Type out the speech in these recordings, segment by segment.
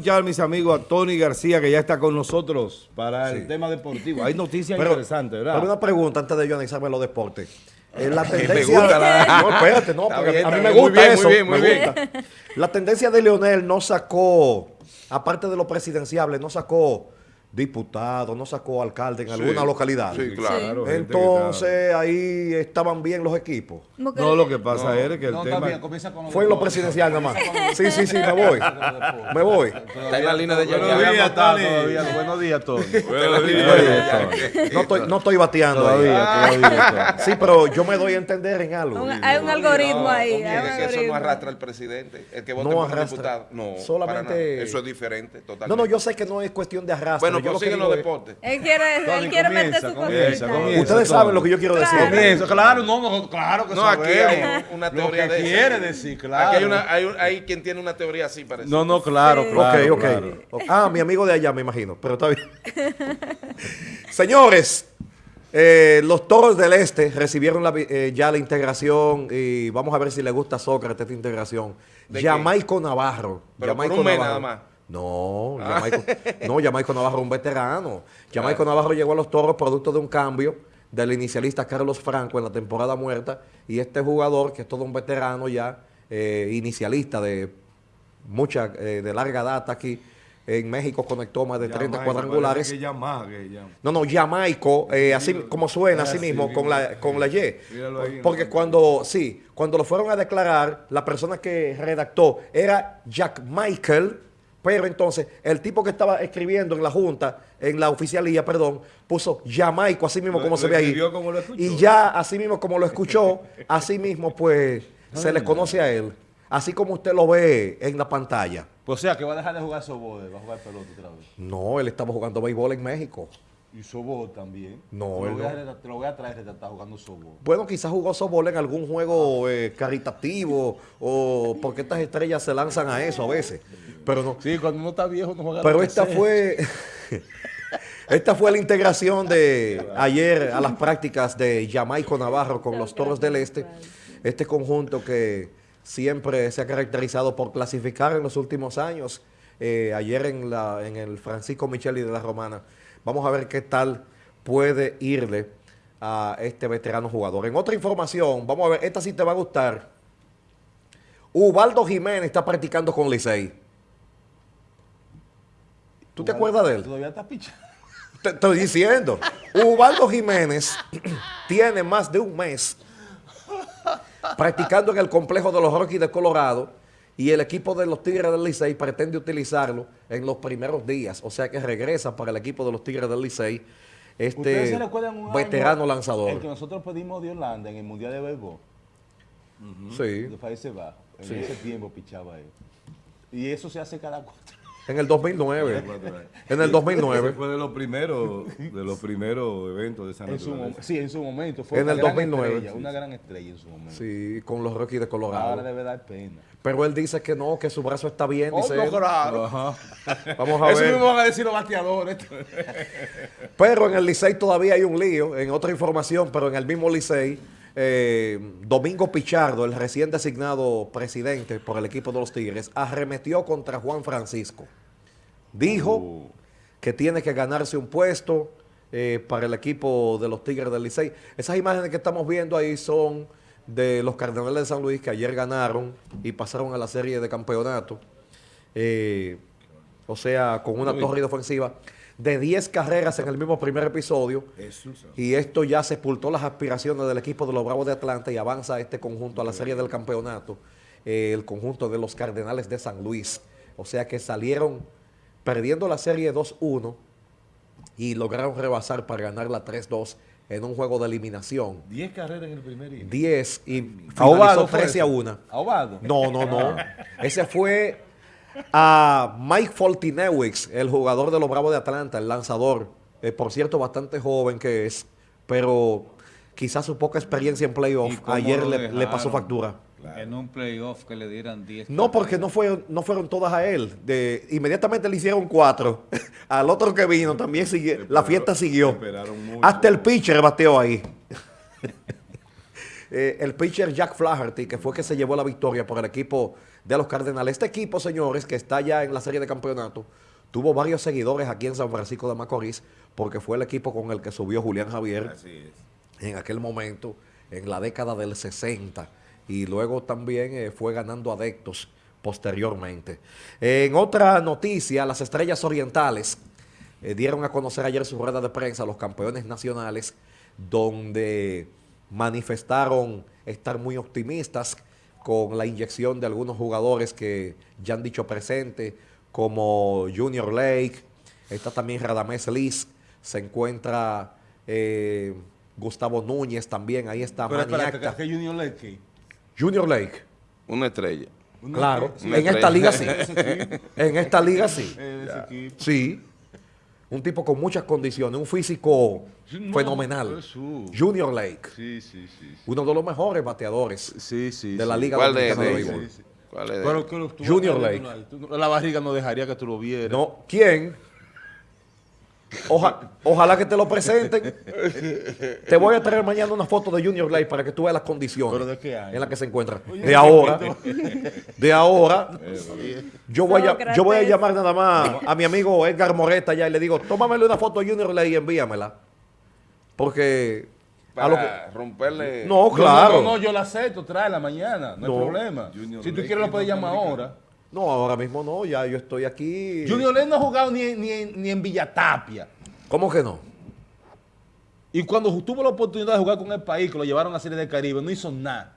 escuchar, mis amigos, a Tony García, que ya está con nosotros para el tema deportivo. Hay noticias interesantes, ¿verdad? Pero una pregunta antes de yo analizarme los deportes. Eh, la tendencia... No, espérate, no, porque a mí me gusta eso. Muy bien, muy bien. La tendencia de Leonel no sacó, aparte de lo presidenciable, no sacó diputado, no sacó alcalde en alguna localidad. Sí, claro. Entonces ahí estaban bien los equipos. No, lo que pasa es que el tema... fue en lo presidencial nada más. Sí, sí, sí, me voy. me voy. Está en la línea de Buenos días, Tony. Buenos días, Tony. Buenos días, No estoy, no estoy bateando todavía, Sí, pero yo me doy a entender en algo. hay un algoritmo ahí. eso no arrastra al presidente, el que vote por diputado. No, solamente... Eso es diferente, totalmente. No, no, yo sé que no es cuestión de arrastre. Yo siguen los deportes. Él quiere, él quiere meter su comienza, Ustedes saben lo que yo quiero decir. Comienza, claro, no, claro que No, aquí hay una teoría lo que quiere decir, claro. Aquí hay, una, hay, hay, quien tiene una teoría así, parece. No, no, claro, claro. Ok, ok. Ah, mi amigo de allá, me imagino, pero está bien. Señores, eh, los Toros del Este recibieron la, eh, ya la integración y vamos a ver si le gusta a Sócrates esta integración. Jamaico Navarro. Pero Jamaico por un mes nada más. No, ah. Jamaico, no, Navarro es un veterano. Jamaico Navarro llegó a los toros producto de un cambio del inicialista Carlos Franco en la temporada muerta y este jugador, que es todo un veterano ya, eh, inicialista de mucha, eh, de larga data aquí, en México conectó más de 30 cuadrangulares. No, no, Jamaico, eh, así como suena, así mismo, con la, con la Y. Porque cuando, sí, cuando lo fueron a declarar, la persona que redactó era Jack Michael, pero entonces, el tipo que estaba escribiendo en la Junta, en la oficialía, perdón, puso Jamaico, así mismo como se ve ahí. y ya, así mismo como lo escuchó, así mismo pues se le conoce a él. Así como usted lo ve en la pantalla. Pues o sea, que va a dejar de jugar softball, va a jugar pelota otra vez. No, él estaba jugando béisbol en México. Y softball también. No, te lo, voy a, te lo voy a traer que está jugando softball. Bueno, quizás jugó softball en algún juego eh, caritativo o porque estas estrellas se lanzan a eso a veces. Pero no. Sí, cuando uno está viejo no juega Pero esta fue... esta fue la integración de ayer a las prácticas de Jamaico Navarro con los Toros del Este. Este conjunto que siempre se ha caracterizado por clasificar en los últimos años. Eh, ayer en, la, en el Francisco Micheli de la Romana Vamos a ver qué tal puede irle a este veterano jugador. En otra información, vamos a ver, esta sí te va a gustar. Ubaldo Jiménez está practicando con Licey. ¿Tú te acuerdas de él? Todavía está picha. Te estoy diciendo. Ubaldo Jiménez tiene más de un mes practicando en el complejo de los Rockies de Colorado y el equipo de los Tigres del Licey pretende utilizarlo en los primeros días, o sea que regresa para el equipo de los Tigres del Licey este veterano lanzador. El que nosotros pedimos de Holanda en el Mundial de Béisbol. Sí. De Países Bajos. En ese tiempo pichaba él. Y eso se hace cada cuatro en el 2009. en el 2009. fue de los primeros, de los primeros eventos de San Antonio. Sí, en su momento. Fue en el 2009. una gran estrella en su momento. Sí, con los Rockies de Colorado. Ahora debe dar pena. Pero él dice que no, que su brazo está bien. Oh, dice claro. Vamos a ver. Eso mismo van a decir los bateadores. pero en el Licey todavía hay un lío. En otra información, pero en el mismo Licey eh, Domingo Pichardo, el recién designado presidente por el equipo de los Tigres, arremetió contra Juan Francisco. Dijo uh. que tiene que ganarse un puesto eh, para el equipo de los Tigres del Licey. Esas imágenes que estamos viendo ahí son de los Cardenales de San Luis que ayer ganaron y pasaron a la serie de campeonato. Eh, o sea, con una torre ofensiva de 10 carreras en el mismo primer episodio. Y esto ya sepultó las aspiraciones del equipo de los Bravos de Atlanta y avanza este conjunto a la serie del campeonato, eh, el conjunto de los Cardenales de San Luis. O sea que salieron perdiendo la serie 2-1 y lograron rebasar para ganar la 3-2 en un juego de eliminación. 10 carreras en el primer inning. 10 y finalizó 13 a 1. ¿Ahobado? No, no, no. Ese fue a Mike Foltinewicz, el jugador de los Bravos de Atlanta, el lanzador, eh, por cierto, bastante joven que es, pero quizás su poca experiencia en playoff ayer le, pasó factura. En un playoff que le dieran 10. No, porque no fueron, no fueron todas a él. De, inmediatamente le hicieron cuatro. Al otro que vino también siguió. la fiesta siguió. Hasta el pitcher bateó ahí. Eh, el pitcher Jack Flaherty, que fue que se llevó la victoria por el equipo de los Cardenales. Este equipo, señores, que está ya en la serie de campeonato, tuvo varios seguidores aquí en San Francisco de Macorís, porque fue el equipo con el que subió Julián Javier en aquel momento, en la década del 60, y luego también eh, fue ganando adeptos posteriormente. En otra noticia, las Estrellas Orientales eh, dieron a conocer ayer su rueda de prensa a los campeones nacionales, donde manifestaron estar muy optimistas con la inyección de algunos jugadores que ya han dicho presente, como Junior Lake, está también Radamés Liz, se encuentra eh, Gustavo Núñez también, ahí está Pero espera, ¿qué Junior Lake? Junior Lake. Una estrella. claro, en esta liga sí. en esta liga sí. Sí. Un tipo con muchas condiciones, un físico fenomenal. Junior Lake. Sí, sí, sí, Uno de los mejores bateadores de la Liga ¿Cuál de, de, ¿Cuál es? Junior Lake. La barriga no dejaría que tú lo vieras. No, ¿quién? Ojalá que te lo presenten. te voy a traer mañana una foto de Junior Lake para que tú veas las condiciones en las que se encuentra. de ahora. De ahora. Yo voy, a, yo voy a llamar nada más a mi amigo Edgar Moreta ya y le digo, tómamele una foto de Junior Lake y envíamela. Porque... Para romperle... No, claro. No, no, yo la acepto, tráela mañana, no, hay problema. si tú quieres lo puedes llamar ahora. No, ahora mismo no, ya yo estoy aquí. Junior Ley no ha jugado ni, ni, ni en Villatapia. ¿Cómo que no? Y cuando tuvo la oportunidad de jugar con el país, que lo llevaron a Serie del Caribe, no hizo nada.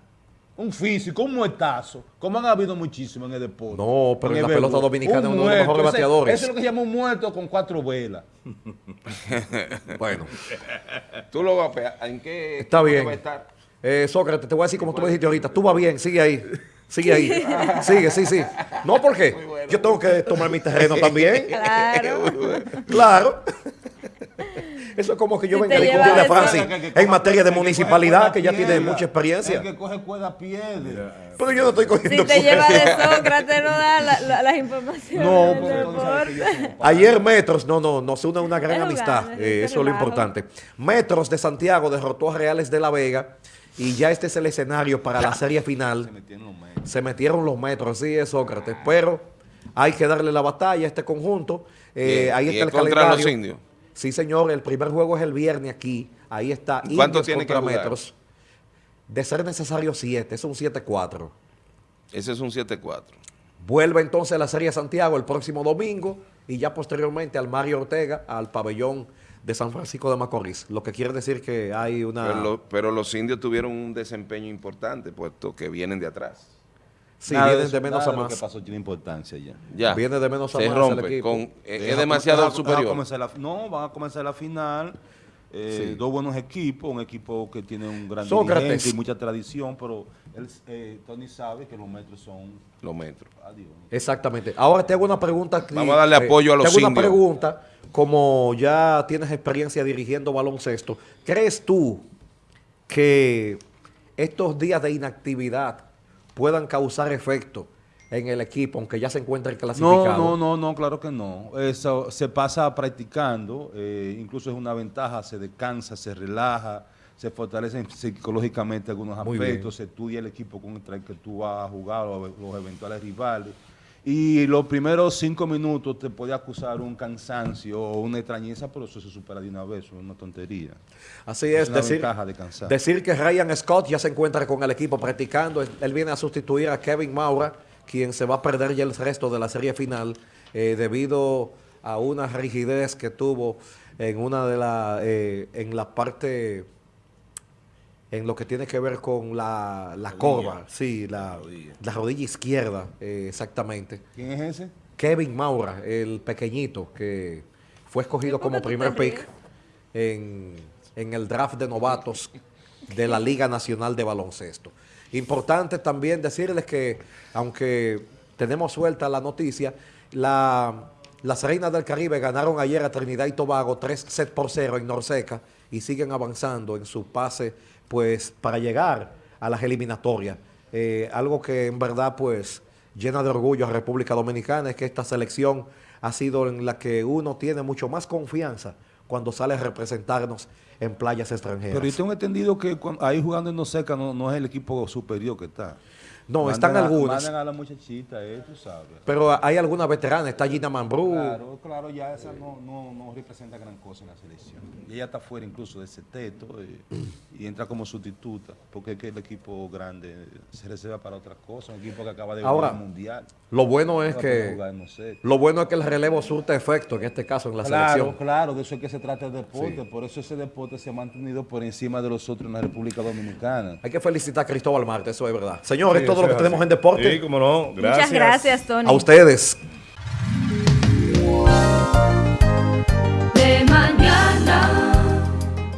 Un físico, un muertazo, como han habido muchísimo en el deporte. No, pero en, la pelota dominicana es uno de los mejores bateadores. Eso es lo que se llama un muerto con cuatro velas. bueno. Tú lo vas a ¿En qué Está bien. Eh, Sócrates, te voy a decir como tú me dijiste ahorita. Tú vas bien, sigue ahí. Sigue ahí. Sigue, sí, sí. No, porque yo tengo que tomar mi terreno también. Claro. claro. Eso es como que yo venga a discutir de Francis en materia de municipalidad, que ya tiene mucha experiencia. El que coge cuerda pierde. Pero yo no estoy cogiendo Si te lleva de Sócrates, no da las informaciones. No, porque Ayer Metros, no, no, nos une una gran amistad. Eh, eso es lo importante. Metros de Santiago derrotó a Reales de la Vega y ya este es el escenario para la serie final. Se metieron los metros. Se metieron los metros, sí, es Sócrates. Pero hay que darle la batalla a este conjunto. Eh, ahí está el contra los indios? Sí, señor. El primer juego es el viernes aquí. Ahí está. ¿Cuánto tiene que metros. De ser necesario 7. Es un 7-4. Ese es un 7-4. Vuelve entonces a la Serie Santiago el próximo domingo y ya posteriormente al Mario Ortega, al pabellón de San Francisco de Macorís, lo que quiere decir que hay una... Pero, los indios tuvieron un desempeño importante, puesto que vienen de atrás. Sí, vienen de menos a más. Lo que pasó tiene importancia ya. ya. Viene de menos a Se más rompe. Con, es demasiado superior. no, van a comenzar la final. Eh, dos buenos equipos, un equipo que tiene un gran dirigente y mucha tradición, pero él, eh, Tony sabe que los metros son... Los metros. Exactamente. Ahora te hago una pregunta. Vamos a darle apoyo a los indios. Te hago una pregunta como ya tienes experiencia dirigiendo baloncesto, ¿crees tú que estos días de inactividad puedan causar efecto en el equipo, aunque ya se encuentre clasificado? No, no, no, no, claro que no. Eso se pasa practicando, eh, incluso es una ventaja, se descansa, se relaja, se fortalecen psicológicamente algunos aspectos, se estudia el equipo contra el que tú vas a jugar, los eventuales rivales y los primeros cinco minutos te puede acusar un cansancio o una extrañeza, pero eso se supera de una vez, es una tontería. Así es, decir, decir que Ryan Scott ya se encuentra con el equipo practicando, él viene a sustituir a Kevin Maura, quien se va a perder ya el resto de la serie final eh, debido a una rigidez que tuvo en una de la, eh, en la parte en lo que tiene que ver con la, la, corva, sí, la, la, rodilla. izquierda, eh, exactamente. ¿Quién es ese? Kevin Maura, el pequeñito que fue escogido como primer pick en, en, el draft de novatos de la Liga Nacional de Baloncesto. Importante también decirles que, aunque tenemos suelta la noticia, la, las Reinas del Caribe ganaron ayer a Trinidad y Tobago 3 set por 0 en Norseca y siguen avanzando en su pase pues para llegar a las eliminatorias. Eh, algo que en verdad pues llena de orgullo a República Dominicana es que esta selección ha sido en la que uno tiene mucho más confianza cuando sale a representarnos en playas extranjeras. Pero yo tengo entendido que ahí jugando en Noseca no, no es el equipo superior que está. No, están algunas. Mandan a la muchachita, eh, tú sabes. Pero hay algunas veteranas, está Gina Mambrú. Claro, claro, ya esa no, no, no, representa gran cosa en la selección. Y ella está fuera incluso de ese teto eh, y entra como sustituta, porque es que el equipo grande se reserva para otras cosas, un equipo que acaba de ganar el mundial. Lo bueno es que lo bueno es que el relevo surta efecto, en este caso en la selección. Claro, claro, de eso es que se trata el deporte, por eso ese deporte se ha mantenido por encima de los otros en la República Dominicana. Hay que felicitar a Cristóbal Marte, eso es verdad. Señores, todo lo que tenemos en deporte. Sí, cómo no. Gracias. Muchas gracias, Tony. A ustedes.